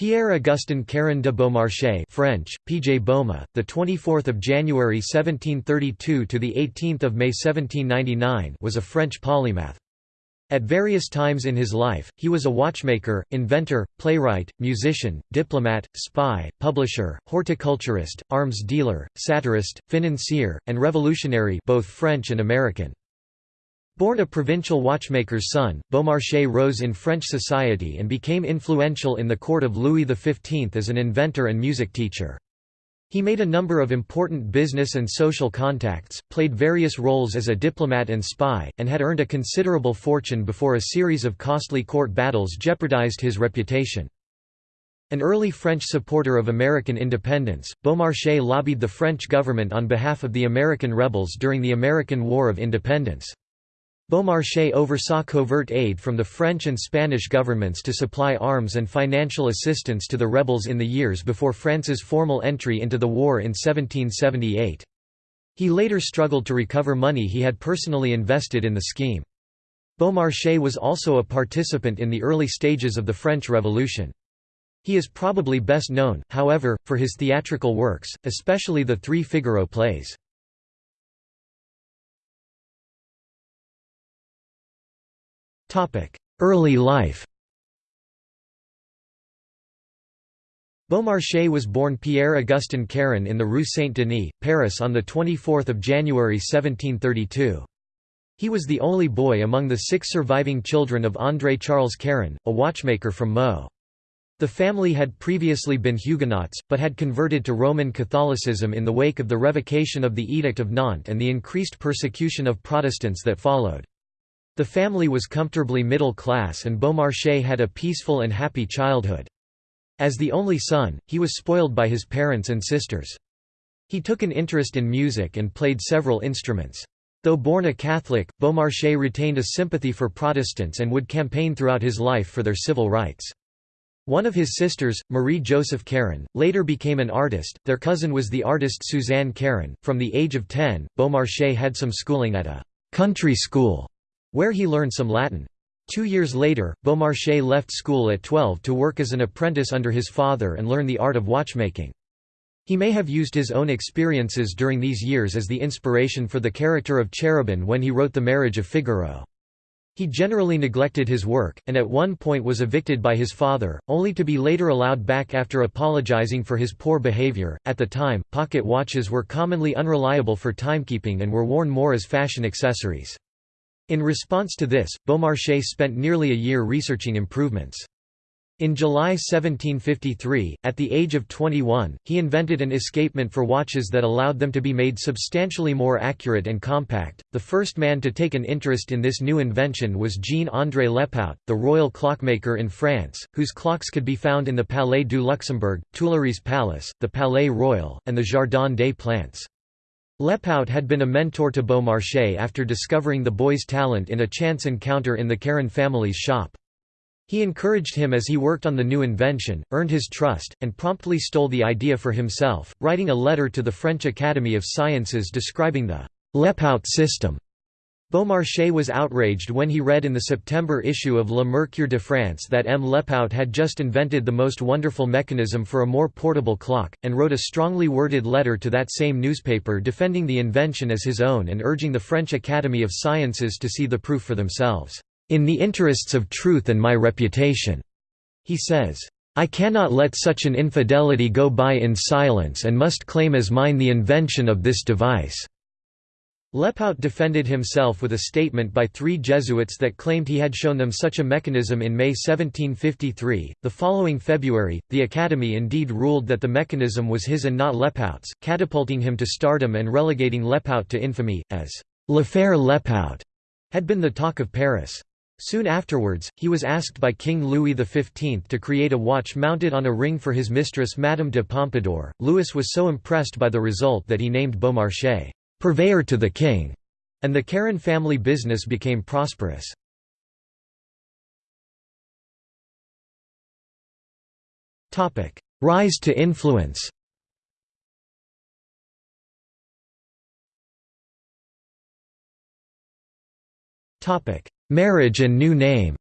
Pierre-Augustin Caron de Beaumarchais French, PJ Boma, the 24th of January 1732 to the 18th of May 1799 was a French polymath. At various times in his life, he was a watchmaker, inventor, playwright, musician, diplomat, spy, publisher, horticulturist, arms dealer, satirist, financier, and revolutionary both French and American. Born a provincial watchmaker's son, Beaumarchais rose in French society and became influential in the court of Louis XV as an inventor and music teacher. He made a number of important business and social contacts, played various roles as a diplomat and spy, and had earned a considerable fortune before a series of costly court battles jeopardized his reputation. An early French supporter of American independence, Beaumarchais lobbied the French government on behalf of the American rebels during the American War of Independence. Beaumarchais oversaw covert aid from the French and Spanish governments to supply arms and financial assistance to the rebels in the years before France's formal entry into the war in 1778. He later struggled to recover money he had personally invested in the scheme. Beaumarchais was also a participant in the early stages of the French Revolution. He is probably best known, however, for his theatrical works, especially the three Figaro plays. Early life Beaumarchais was born Pierre-Augustin Caron in the Rue Saint-Denis, Paris on 24 January 1732. He was the only boy among the six surviving children of André Charles Caron, a watchmaker from Meaux. The family had previously been Huguenots, but had converted to Roman Catholicism in the wake of the revocation of the Edict of Nantes and the increased persecution of Protestants that followed. The family was comfortably middle class and Beaumarchais had a peaceful and happy childhood. As the only son, he was spoiled by his parents and sisters. He took an interest in music and played several instruments. Though born a Catholic, Beaumarchais retained a sympathy for Protestants and would campaign throughout his life for their civil rights. One of his sisters, Marie-Joseph Caron, later became an artist. Their cousin was the artist Suzanne Caron. From the age of 10, Beaumarchais had some schooling at a country school where he learned some Latin. Two years later, Beaumarchais left school at 12 to work as an apprentice under his father and learn the art of watchmaking. He may have used his own experiences during these years as the inspiration for the character of Cherubin when he wrote The Marriage of Figaro. He generally neglected his work, and at one point was evicted by his father, only to be later allowed back after apologizing for his poor behavior. At the time, pocket watches were commonly unreliable for timekeeping and were worn more as fashion accessories. In response to this, Beaumarchais spent nearly a year researching improvements. In July 1753, at the age of 21, he invented an escapement for watches that allowed them to be made substantially more accurate and compact. The first man to take an interest in this new invention was Jean-André Lepaute, the royal clockmaker in France, whose clocks could be found in the Palais du Luxembourg, Tuileries Palace, the Palais Royal, and the Jardin des Plantes. Lepaute had been a mentor to Beaumarchais after discovering the boy's talent in a chance encounter in the Caron family's shop. He encouraged him as he worked on the new invention, earned his trust, and promptly stole the idea for himself, writing a letter to the French Academy of Sciences describing the Lepaute system. Beaumarchais was outraged when he read in the September issue of Le Mercure de France that M. Lepaute had just invented the most wonderful mechanism for a more portable clock, and wrote a strongly worded letter to that same newspaper defending the invention as his own and urging the French Academy of Sciences to see the proof for themselves, "...in the interests of truth and my reputation." He says, I cannot let such an infidelity go by in silence and must claim as mine the invention of this device. Lepaute defended himself with a statement by three Jesuits that claimed he had shown them such a mechanism in May 1753. The following February, the Academy indeed ruled that the mechanism was his and not Lepaute's, catapulting him to stardom and relegating Lepaute to infamy, as L'affaire Lepaute had been the talk of Paris. Soon afterwards, he was asked by King Louis XV to create a watch mounted on a ring for his mistress Madame de Pompadour. Louis was so impressed by the result that he named Beaumarchais purveyor to the king, and the Caron family business became prosperous. Rise to influence Marriage and new name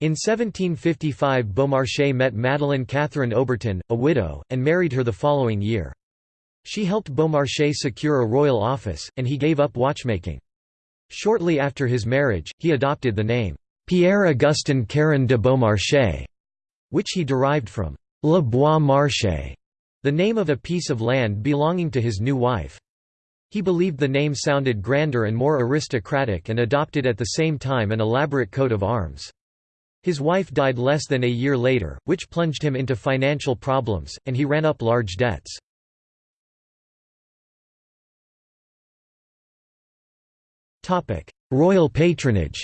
In 1755 Beaumarchais met Madeleine Catherine Aubertin, a widow, and married her the following year. She helped Beaumarchais secure a royal office, and he gave up watchmaking. Shortly after his marriage, he adopted the name, Pierre-Augustin Caron de Beaumarchais, which he derived from Le Bois Marché, the name of a piece of land belonging to his new wife. He believed the name sounded grander and more aristocratic and adopted at the same time an elaborate coat of arms. His wife died less than a year later, which plunged him into financial problems, and he ran up large debts. Royal patronage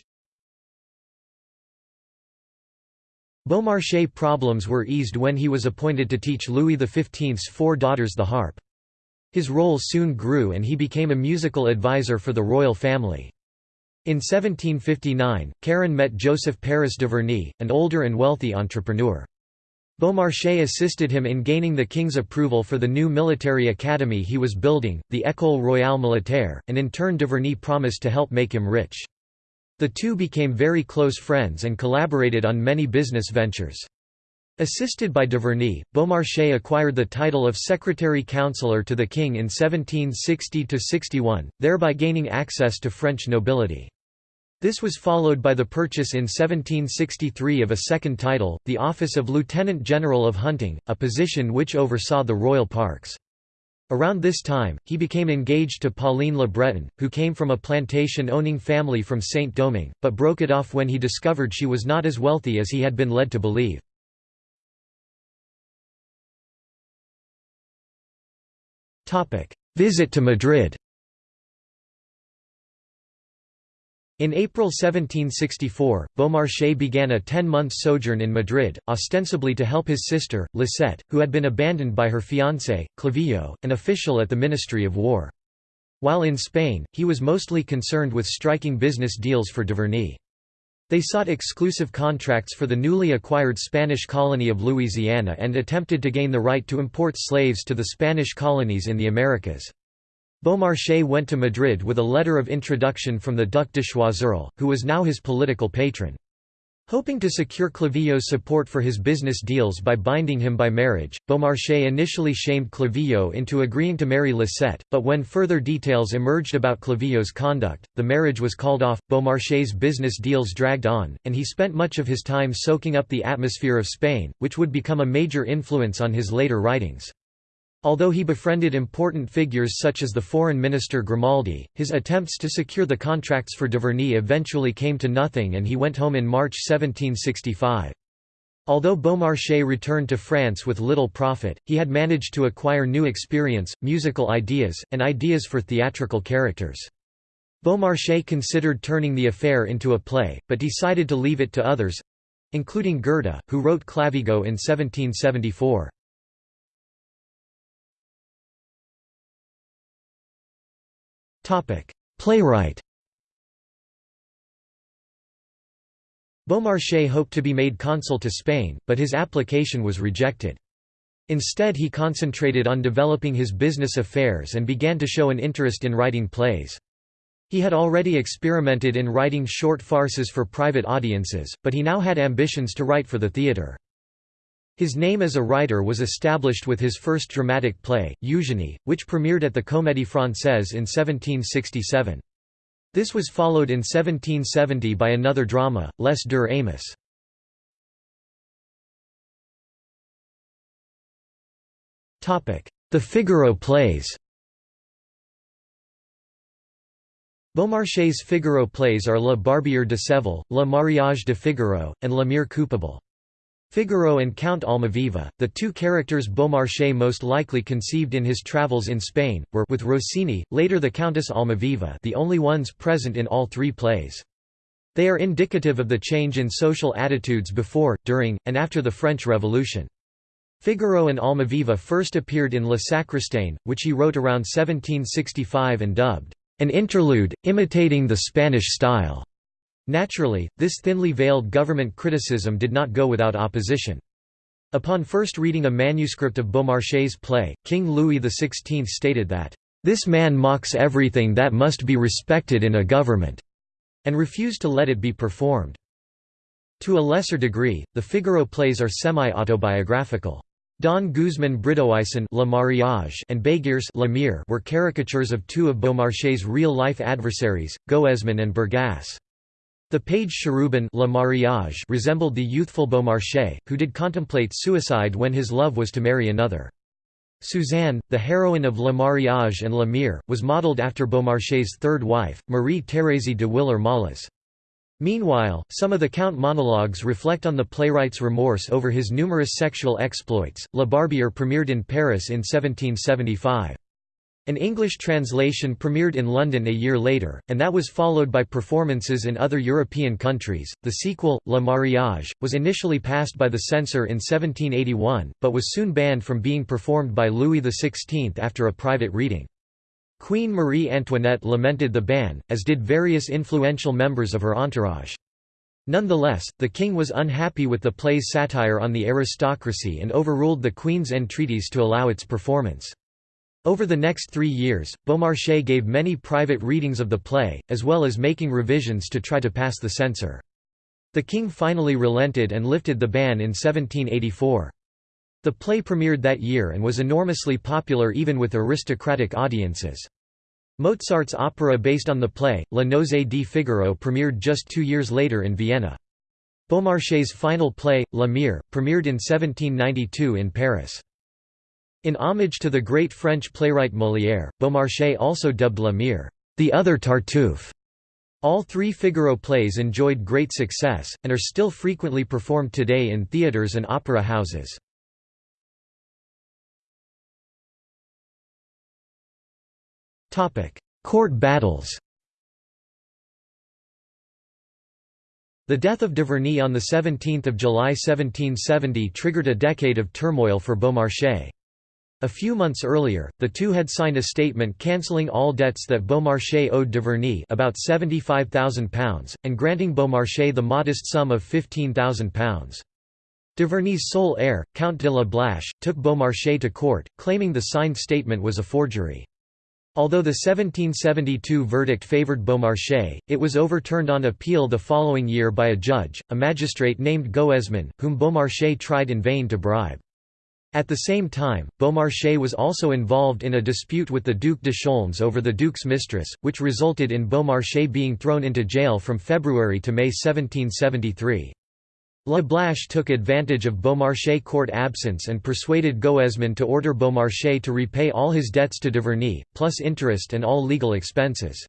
Beaumarchais' problems were eased when he was appointed to teach Louis XV's four daughters the harp. His role soon grew and he became a musical advisor for the royal family. In 1759, Caron met Joseph Paris Duverny, an older and wealthy entrepreneur. Beaumarchais assisted him in gaining the king's approval for the new military academy he was building, the École Royale Militaire, and in turn Duverny promised to help make him rich. The two became very close friends and collaborated on many business ventures. Assisted by Duverny, Beaumarchais acquired the title of Secretary Councillor to the king in 1760–61, thereby gaining access to French nobility. This was followed by the purchase in 1763 of a second title, the office of Lieutenant General of Hunting, a position which oversaw the royal parks. Around this time, he became engaged to Pauline Le Breton, who came from a plantation-owning family from Saint-Domingue, but broke it off when he discovered she was not as wealthy as he had been led to believe. Visit to Madrid In April 1764, Beaumarchais began a ten-month sojourn in Madrid, ostensibly to help his sister, Lisette, who had been abandoned by her fiancé, Clavijo, an official at the Ministry of War. While in Spain, he was mostly concerned with striking business deals for Duverny. They sought exclusive contracts for the newly acquired Spanish colony of Louisiana and attempted to gain the right to import slaves to the Spanish colonies in the Americas. Beaumarchais went to Madrid with a letter of introduction from the Duc de Choiseul, who was now his political patron. Hoping to secure Clavijo's support for his business deals by binding him by marriage, Beaumarchais initially shamed Clavijo into agreeing to marry Lisette, but when further details emerged about Clavijo's conduct, the marriage was called off. Beaumarchais' business deals dragged on, and he spent much of his time soaking up the atmosphere of Spain, which would become a major influence on his later writings. Although he befriended important figures such as the foreign minister Grimaldi, his attempts to secure the contracts for Duverny eventually came to nothing and he went home in March 1765. Although Beaumarchais returned to France with little profit, he had managed to acquire new experience, musical ideas, and ideas for theatrical characters. Beaumarchais considered turning the affair into a play, but decided to leave it to others—including Goethe, who wrote Clavigo in 1774. Playwright Beaumarchais hoped to be made consul to Spain, but his application was rejected. Instead he concentrated on developing his business affairs and began to show an interest in writing plays. He had already experimented in writing short farces for private audiences, but he now had ambitions to write for the theatre. His name as a writer was established with his first dramatic play, Eugénie, which premiered at the Comédie Française in 1767. This was followed in 1770 by another drama, Les Deux Amis. The Figaro plays Beaumarchais' Figaro plays are Le Barbier de Séville, Le Mariage de Figaro, and La Mère Coupable. Figaro and Count Almaviva, the two characters Beaumarchais most likely conceived in his travels in Spain, were with Rosine, later the Countess Almaviva the only ones present in all three plays. They are indicative of the change in social attitudes before, during, and after the French Revolution. Figaro and Almaviva first appeared in Le Sacristain, which he wrote around 1765 and dubbed, "...an interlude, imitating the Spanish style." Naturally, this thinly veiled government criticism did not go without opposition. Upon first reading a manuscript of Beaumarchais' play, King Louis XVI stated that, "...this man mocks everything that must be respected in a government," and refused to let it be performed. To a lesser degree, the Figaro plays are semi-autobiographical. Don Guzman Bridoison Le Mariage and Bégearss Lemire were caricatures of two of Beaumarchais' real-life adversaries, Goesman and Bergasse. The page Cherubin Le Mariage resembled the youthful Beaumarchais, who did contemplate suicide when his love was to marry another. Suzanne, the heroine of Le Mariage and La Mère, was modelled after Beaumarchais' third wife, Marie-Thérèse de Willer-Malles. Meanwhile, some of the Count monologues reflect on the playwright's remorse over his numerous sexual exploits. La Barbiere premiered in Paris in 1775. An English translation premiered in London a year later, and that was followed by performances in other European countries. The sequel, Le Mariage, was initially passed by the censor in 1781, but was soon banned from being performed by Louis XVI after a private reading. Queen Marie Antoinette lamented the ban, as did various influential members of her entourage. Nonetheless, the king was unhappy with the play's satire on the aristocracy and overruled the queen's entreaties to allow its performance. Over the next three years, Beaumarchais gave many private readings of the play, as well as making revisions to try to pass the censor. The king finally relented and lifted the ban in 1784. The play premiered that year and was enormously popular even with aristocratic audiences. Mozart's opera based on the play, Le Nozze di Figaro premiered just two years later in Vienna. Beaumarchais' final play, La Mère, premiered in 1792 in Paris. In homage to the great French playwright Molière, Beaumarchais also dubbed La Mère, the other Tartuffe. All three Figaro plays enjoyed great success, and are still frequently performed today in theatres and opera houses. Court battles The death of Duverny on 17 July 1770 triggered a decade of turmoil for Beaumarchais. A few months earlier, the two had signed a statement cancelling all debts that Beaumarchais owed Duverny about £75,000, and granting Beaumarchais the modest sum of £15,000. Duverny's sole heir, Count de la Blache, took Beaumarchais to court, claiming the signed statement was a forgery. Although the 1772 verdict favoured Beaumarchais, it was overturned on appeal the following year by a judge, a magistrate named Goesman, whom Beaumarchais tried in vain to bribe. At the same time, Beaumarchais was also involved in a dispute with the Duc de Chaulnes over the Duke's mistress, which resulted in Beaumarchais being thrown into jail from February to May 1773. La Blache took advantage of Beaumarchais' court absence and persuaded Goesman to order Beaumarchais to repay all his debts to Duverny, plus interest and all legal expenses.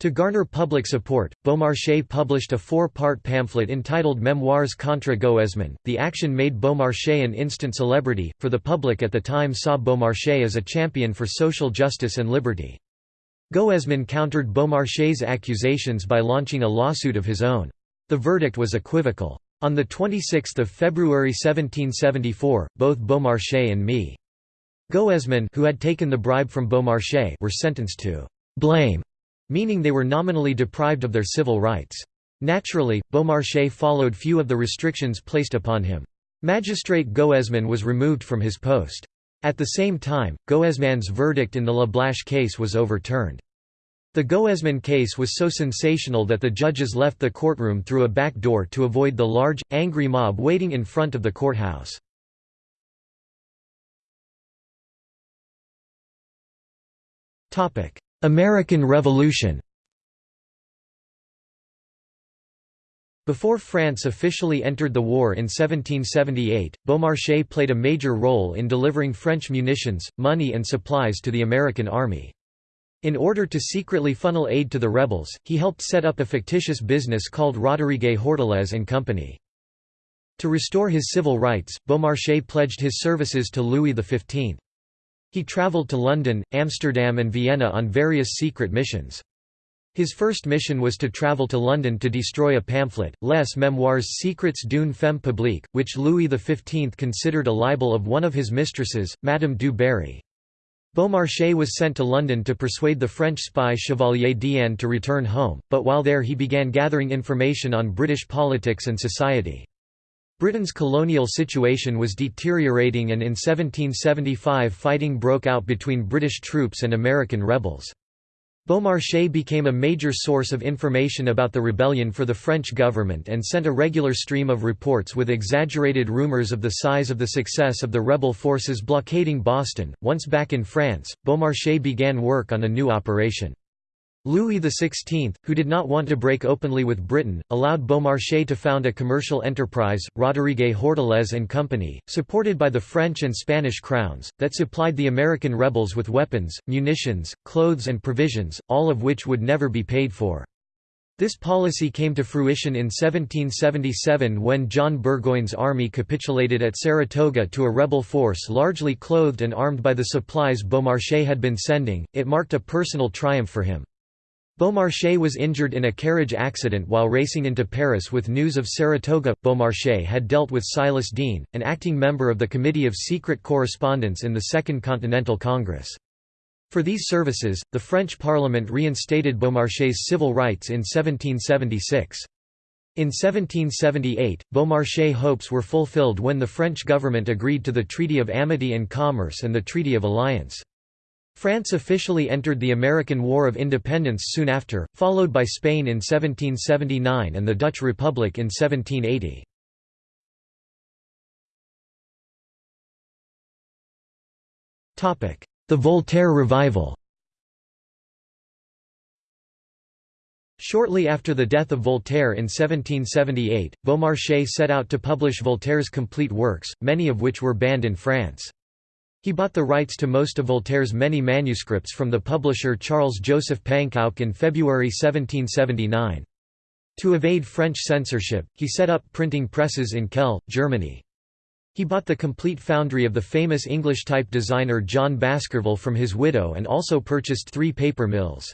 To garner public support, Beaumarchais published a four-part pamphlet entitled Memoirs contre Goesman. The action made Beaumarchais an instant celebrity, for the public at the time saw Beaumarchais as a champion for social justice and liberty. Goesman countered Beaumarchais' accusations by launching a lawsuit of his own. The verdict was equivocal. On 26 February 1774, both Beaumarchais and me. Goesman who had taken the bribe from Beaumarchais were sentenced to «blame», meaning they were nominally deprived of their civil rights. Naturally, Beaumarchais followed few of the restrictions placed upon him. Magistrate Goesman was removed from his post. At the same time, Goesman's verdict in the La Blache case was overturned. The Goesman case was so sensational that the judges left the courtroom through a back door to avoid the large, angry mob waiting in front of the courthouse. American Revolution Before France officially entered the war in 1778, Beaumarchais played a major role in delivering French munitions, money and supplies to the American army. In order to secretly funnel aid to the rebels, he helped set up a fictitious business called Roderigue Hortalez and Company. To restore his civil rights, Beaumarchais pledged his services to Louis XV. He travelled to London, Amsterdam and Vienna on various secret missions. His first mission was to travel to London to destroy a pamphlet, Les Memoirs secrets d'une femme publique, which Louis XV considered a libel of one of his mistresses, Madame du Barry. Beaumarchais was sent to London to persuade the French spy Chevalier d'Eon to return home, but while there he began gathering information on British politics and society. Britain's colonial situation was deteriorating and in 1775 fighting broke out between British troops and American rebels. Beaumarchais became a major source of information about the rebellion for the French government and sent a regular stream of reports with exaggerated rumors of the size of the success of the rebel forces blockading Boston. Once back in France, Beaumarchais began work on a new operation. Louis XVI, who did not want to break openly with Britain, allowed Beaumarchais to found a commercial enterprise, Roderigue Hortalez and Company, supported by the French and Spanish crowns, that supplied the American rebels with weapons, munitions, clothes and provisions, all of which would never be paid for. This policy came to fruition in 1777 when John Burgoyne's army capitulated at Saratoga to a rebel force largely clothed and armed by the supplies Beaumarchais had been sending, it marked a personal triumph for him. Beaumarchais was injured in a carriage accident while racing into Paris with news of Saratoga. Beaumarchais had dealt with Silas Deane, an acting member of the Committee of Secret Correspondence in the Second Continental Congress. For these services, the French Parliament reinstated Beaumarchais' civil rights in 1776. In 1778, Beaumarchais' hopes were fulfilled when the French government agreed to the Treaty of Amity and Commerce and the Treaty of Alliance. France officially entered the American War of Independence soon after, followed by Spain in 1779 and the Dutch Republic in 1780. The Voltaire revival Shortly after the death of Voltaire in 1778, Beaumarchais set out to publish Voltaire's complete works, many of which were banned in France. He bought the rights to most of Voltaire's many manuscripts from the publisher Charles-Joseph Panckoucke in February 1779. To evade French censorship, he set up printing presses in Kehl, Germany. He bought the complete foundry of the famous English type designer John Baskerville from his widow and also purchased three paper mills.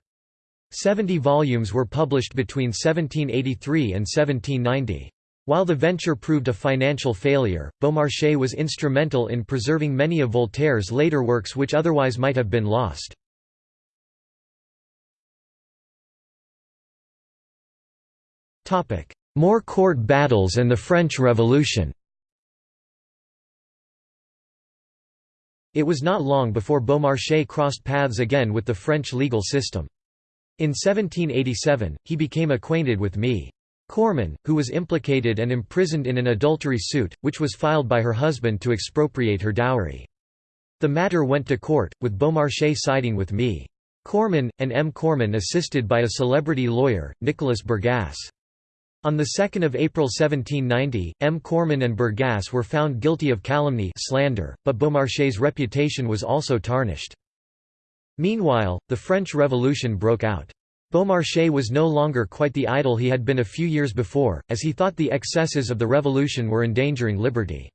Seventy volumes were published between 1783 and 1790. While the venture proved a financial failure, Beaumarchais was instrumental in preserving many of Voltaire's later works which otherwise might have been lost. More court battles and the French Revolution It was not long before Beaumarchais crossed paths again with the French legal system. In 1787, he became acquainted with Me. Kornman, who was implicated and imprisoned in an adultery suit, which was filed by her husband to expropriate her dowry. The matter went to court, with Beaumarchais siding with me. Kornman, and M. Kornman assisted by a celebrity lawyer, Nicholas Bergasse. On 2 April 1790, M. Kornman and Bergasse were found guilty of calumny slander, but Beaumarchais' reputation was also tarnished. Meanwhile, the French Revolution broke out. Beaumarchais was no longer quite the idol he had been a few years before, as he thought the excesses of the revolution were endangering liberty.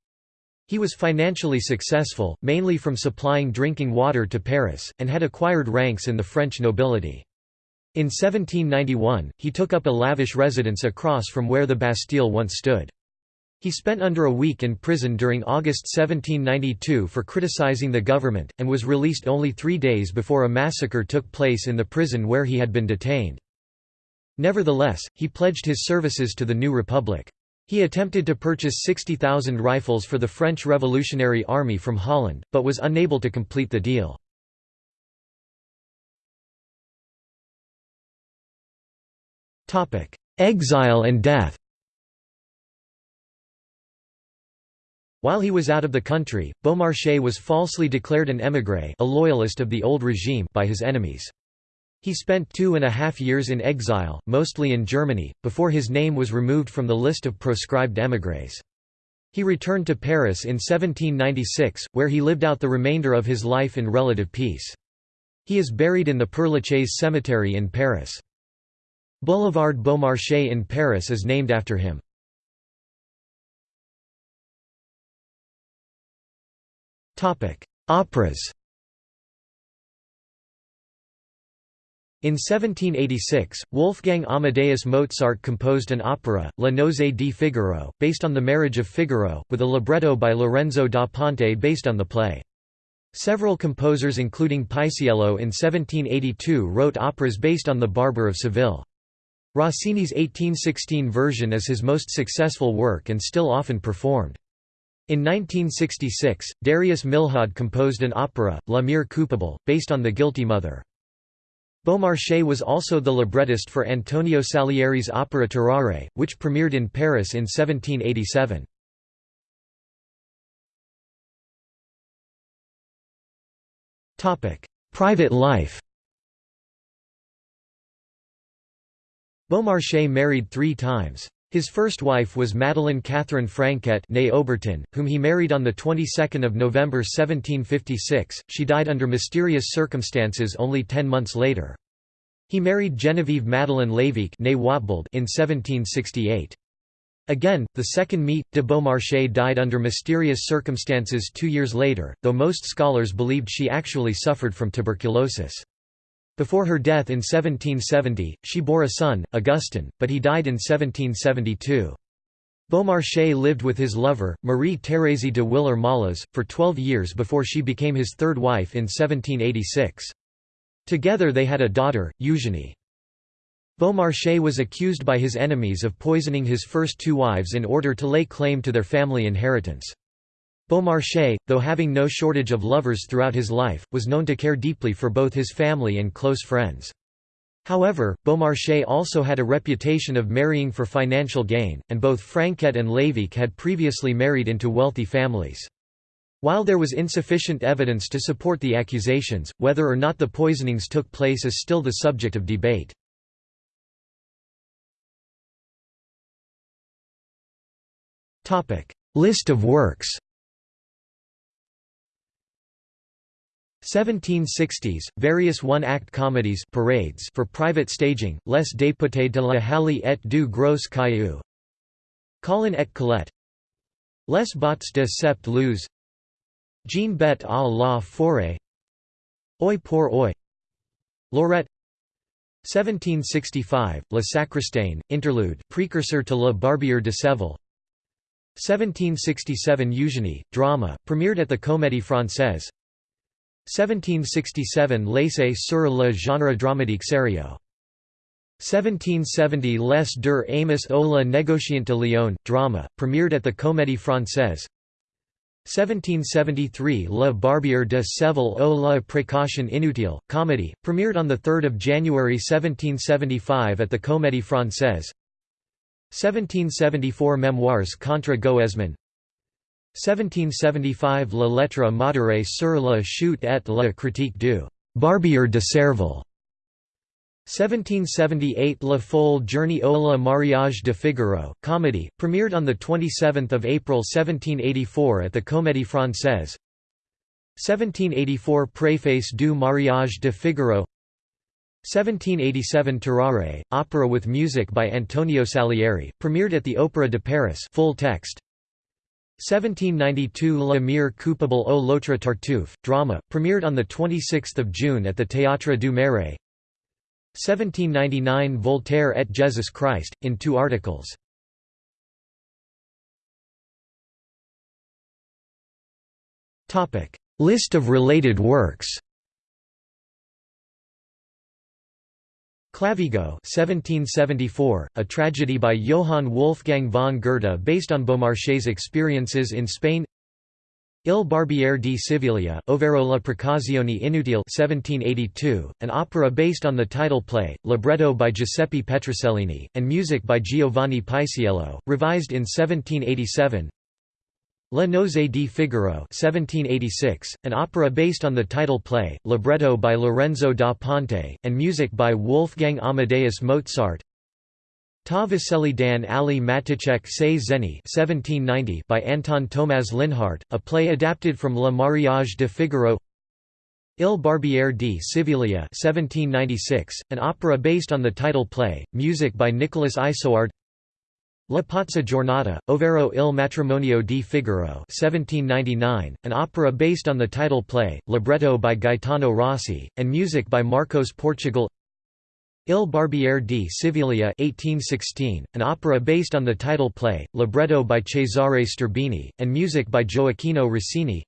He was financially successful, mainly from supplying drinking water to Paris, and had acquired ranks in the French nobility. In 1791, he took up a lavish residence across from where the Bastille once stood. He spent under a week in prison during August 1792 for criticizing the government, and was released only three days before a massacre took place in the prison where he had been detained. Nevertheless, he pledged his services to the new republic. He attempted to purchase 60,000 rifles for the French Revolutionary Army from Holland, but was unable to complete the deal. Exile and death While he was out of the country, Beaumarchais was falsely declared an émigré a loyalist of the old regime by his enemies. He spent two and a half years in exile, mostly in Germany, before his name was removed from the list of proscribed émigrés. He returned to Paris in 1796, where he lived out the remainder of his life in relative peace. He is buried in the Père Lachaise cemetery in Paris. Boulevard Beaumarchais in Paris is named after him. Operas In 1786, Wolfgang Amadeus Mozart composed an opera, Le Nozze di Figaro, based on the marriage of Figaro, with a libretto by Lorenzo da Ponte based on the play. Several composers including Paisiello in 1782 wrote operas based on The Barber of Seville. Rossini's 1816 version is his most successful work and still often performed. In 1966, Darius Milhaud composed an opera, La Mère coupable, based on The Guilty Mother. Beaumarchais was also the librettist for Antonio Salieri's opera Tarare, which premiered in Paris in 1787. Private life Beaumarchais married three times. His first wife was Madeleine Catherine Franquet née Aubertin, whom he married on the 22nd of November 1756. She died under mysterious circumstances only 10 months later. He married Geneviève Madeleine Watbold in 1768. Again, the second Mie de Beaumarchais died under mysterious circumstances 2 years later, though most scholars believed she actually suffered from tuberculosis. Before her death in 1770, she bore a son, Augustin, but he died in 1772. Beaumarchais lived with his lover, Marie-Thérèse de Villers-Malles, for 12 years before she became his third wife in 1786. Together they had a daughter, Eugénie. Beaumarchais was accused by his enemies of poisoning his first two wives in order to lay claim to their family inheritance. Beaumarchais, though having no shortage of lovers throughout his life, was known to care deeply for both his family and close friends. However, Beaumarchais also had a reputation of marrying for financial gain, and both Franquet and Lévique had previously married into wealthy families. While there was insufficient evidence to support the accusations, whether or not the poisonings took place is still the subject of debate. List of works 1760s, various one-act comedies parades for private staging, Les députés de la Halle et du Gros Caillou. Colin et Colette. Les bottes de sept luz Jean bête à la forêt. Oi pour oi. Lorette 1765, Le Sacristain, interlude precursor to La Barbier de Séville 1767 Eugénie, drama, premiered at the Comédie Française 1767 L'essai sur le genre dramatique sérieux. 1770 Les deux Amis au la négociante de Lyon, drama, premiered at the Comédie Française 1773 Le Barbier de Séville au la précaution inutile, comedy, premiered on 3 January 1775 at the Comédie Française 1774 Memoirs contre Goesman 1775 La lettre modérée sur la chute et la critique du Barbier de Séville 1778 La Folle Journée au la Mariage de Figaro, comedy, premiered on 27 April 1784 at the Comédie Française. 1784 Préface du Mariage de Figaro. 1787 Tarare, opera with music by Antonio Salieri, premiered at the Opéra de Paris full text 1792 La Mère coupable au l'autre Tartuffe, drama, premiered on 26 June at the Théâtre du Marais 1799 Voltaire et Jesus Christ, in two articles. List of related works Clavigo 1774, a tragedy by Johann Wolfgang von Goethe based on Beaumarchais' experiences in Spain. Il Barbiere di Siviglia, ovvero la Precauzione Inutile 1782, an opera based on the title play, libretto by Giuseppe Petrosellini, and music by Giovanni Paisiello, revised in 1787 Le Nozze di Figaro 1786, an opera based on the title play, libretto by Lorenzo da Ponte, and music by Wolfgang Amadeus Mozart. Ta Vasili dan Ali Matiček se Zeni 1790 by Anton Tomaž Linhart, a play adapted from Le Mariage de Figaro. Il Barbiere di Siviglia 1796, an opera based on the title play, music by Nicolas Isoard La Pazza Giornata, Overo Il matrimonio di Figaro 1799, an opera based on the title play, libretto by Gaetano Rossi, and music by Marcos Portugal. Il Barbiere di Siviglia 1816, an opera based on the title play, libretto by Cesare Sterbini, and music by Gioacchino Rossini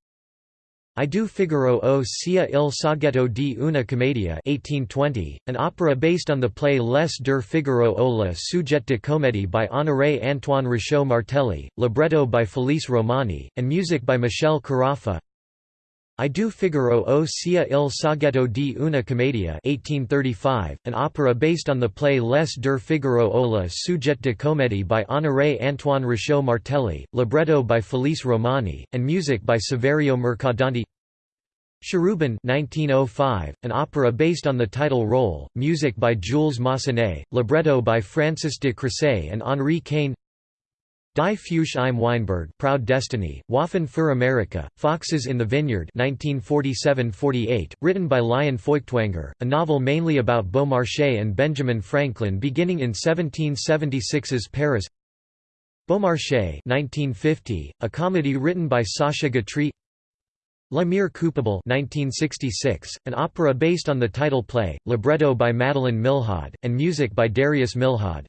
I due Figaro o sia il soggetto di una commedia 1820, an opera based on the play Les deux Figaro o la sujet de comédie by Honoré Antoine Richaud Martelli, libretto by Felice Romani, and music by Michel Carafa I due Figaro o sia il soggetto di una commedia 1835, an opera based on the play Les deux Figaro o la sujet de comédie by Honoré Antoine Richaud Martelli, libretto by Felice Romani, and music by Saverio Mercadante. Cherubin 1905, an opera based on the title role, music by Jules Massenet, libretto by Francis de Croisset and Henri Cain Die Fuchs im Weinberg Proud Destiny, Waffen für Amerika, Foxes in the Vineyard 1947–48, written by Lion Feuchtwanger, a novel mainly about Beaumarchais and Benjamin Franklin beginning in 1776's Paris. Beaumarchais 1950, a comedy written by Sacha Guitry. La Mère Coupable 1966, an opera based on the title play, libretto by Madeleine Milhaud, and music by Darius Milhaud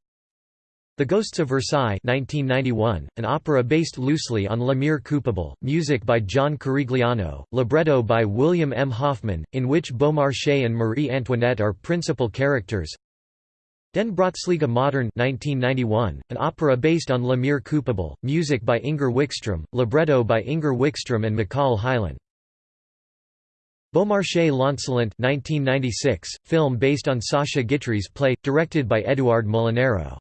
the Ghosts of Versailles 1991, an opera based loosely on La Mère Coupable, music by John Corigliano, libretto by William M. Hoffman, in which Beaumarchais and Marie Antoinette are principal characters. Den Brottsliga Modern 1991, an opera based on La Mère Coupable, music by Inger Wikström, libretto by Inger Wikström and Michael Hyland. Beaumarchais L'Insolent 1996, film based on Sacha Guitry's play, directed by Édouard Molinaro.